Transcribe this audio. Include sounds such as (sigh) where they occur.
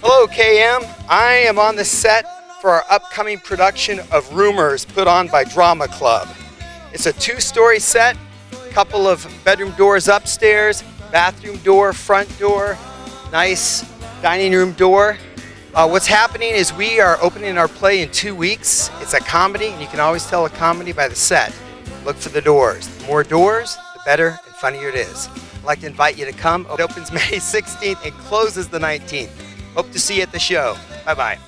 Hello, KM. I am on the set for our upcoming production of Rumors put on by Drama Club. It's a two story set, couple of bedroom doors upstairs, bathroom door, front door, nice dining room door. Uh, what's happening is we are opening our play in two weeks. It's a comedy, and you can always tell a comedy by the set. Look for the doors. The more doors, the better and funnier it is. I'd like to invite you to come. It opens (laughs) May 16th and closes the 19th. Hope to see you at the show. Bye bye.